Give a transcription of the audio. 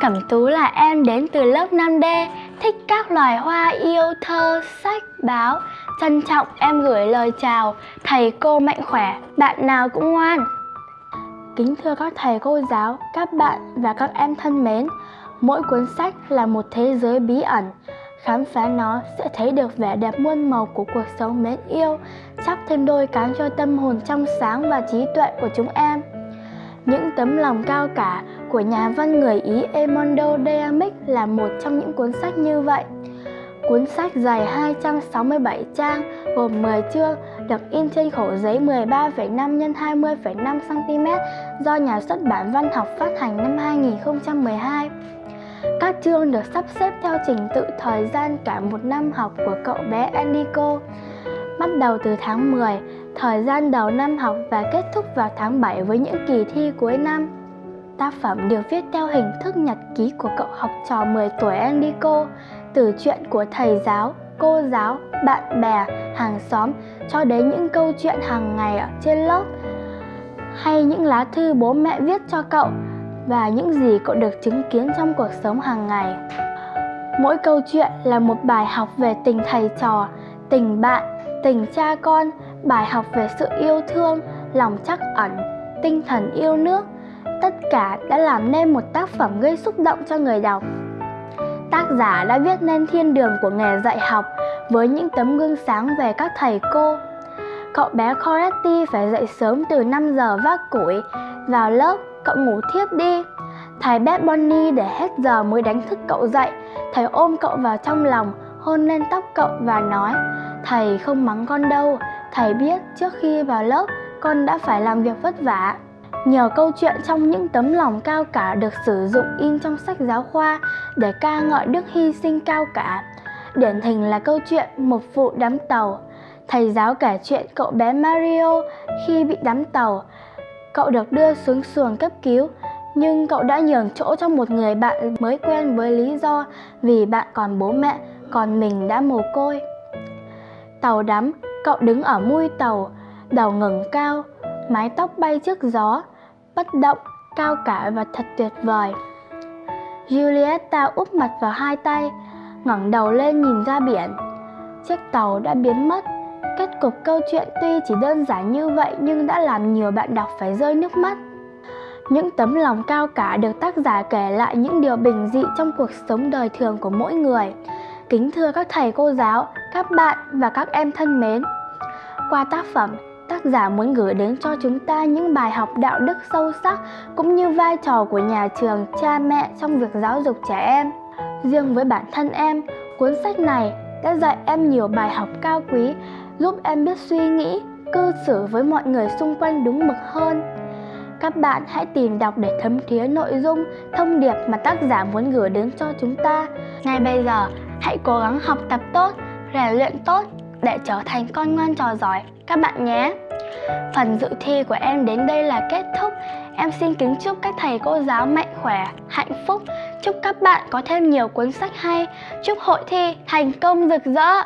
Cẩm Tú là em đến từ lớp 5D, thích các loài hoa yêu thơ, sách, báo. Trân trọng em gửi lời chào, thầy cô mạnh khỏe, bạn nào cũng ngoan. Kính thưa các thầy cô giáo, các bạn và các em thân mến, mỗi cuốn sách là một thế giới bí ẩn. Khám phá nó sẽ thấy được vẻ đẹp muôn màu của cuộc sống mến yêu, chắc thêm đôi cánh cho tâm hồn trong sáng và trí tuệ của chúng em. Những tấm lòng cao cả của nhà văn người Ý Emondo Deamic là một trong những cuốn sách như vậy. Cuốn sách dài 267 trang, gồm 10 chương, được in trên khổ giấy 13,5 x 20,5 cm do nhà xuất bản văn học phát hành năm 2012. Các chương được sắp xếp theo trình tự thời gian cả một năm học của cậu bé Enrico. Bắt đầu từ tháng 10, thời gian đầu năm học và kết thúc vào tháng 7 với những kỳ thi cuối năm. Tác phẩm được viết theo hình thức nhật ký của cậu học trò 10 tuổi Enrico, từ chuyện của thầy giáo, cô giáo, bạn bè, hàng xóm cho đến những câu chuyện hàng ngày ở trên lớp hay những lá thư bố mẹ viết cho cậu và những gì cậu được chứng kiến trong cuộc sống hàng ngày. Mỗi câu chuyện là một bài học về tình thầy trò, tình bạn, tình cha con, bài học về sự yêu thương, lòng trắc ẩn, tinh thần yêu nước. Tất cả đã làm nên một tác phẩm gây xúc động cho người đọc. Tác giả đã viết nên thiên đường của nghề dạy học với những tấm gương sáng về các thầy cô. Cậu bé Coretti phải dậy sớm từ 5 giờ vác củi, vào lớp cậu ngủ thiếp đi. Thầy bé Bonnie để hết giờ mới đánh thức cậu dậy, thầy ôm cậu vào trong lòng, hôn lên tóc cậu và nói Thầy không mắng con đâu, thầy biết trước khi vào lớp con đã phải làm việc vất vả. Nhờ câu chuyện trong những tấm lòng cao cả được sử dụng in trong sách giáo khoa để ca ngợi đức hy sinh cao cả. Điển hình là câu chuyện một vụ đắm tàu. Thầy giáo kể chuyện cậu bé Mario khi bị đắm tàu. Cậu được đưa xuống xuồng cấp cứu, nhưng cậu đã nhường chỗ cho một người bạn mới quen với lý do vì bạn còn bố mẹ, còn mình đã mồ côi. Tàu đắm, cậu đứng ở mui tàu, đầu ngẩng cao, mái tóc bay trước gió, bất động, cao cả và thật tuyệt vời. Julieta úp mặt vào hai tay, ngẩng đầu lên nhìn ra biển. Chiếc tàu đã biến mất. Kết cục câu chuyện tuy chỉ đơn giản như vậy nhưng đã làm nhiều bạn đọc phải rơi nước mắt. Những tấm lòng cao cả được tác giả kể lại những điều bình dị trong cuộc sống đời thường của mỗi người. Kính thưa các thầy cô giáo, các bạn và các em thân mến. Qua tác phẩm, tác giả muốn gửi đến cho chúng ta những bài học đạo đức sâu sắc cũng như vai trò của nhà trường, cha mẹ trong việc giáo dục trẻ em. Riêng với bản thân em, cuốn sách này đã dạy em nhiều bài học cao quý, giúp em biết suy nghĩ, cư xử với mọi người xung quanh đúng mực hơn. Các bạn hãy tìm đọc để thấm thía nội dung, thông điệp mà tác giả muốn gửi đến cho chúng ta. Ngay bây giờ, hãy cố gắng học tập tốt, rèn luyện tốt để trở thành con ngoan trò giỏi các bạn nhé. Phần dự thi của em đến đây là kết thúc. Em xin kính chúc các thầy cô giáo mạnh khỏe, hạnh phúc. Chúc các bạn có thêm nhiều cuốn sách hay. Chúc hội thi thành công rực rỡ.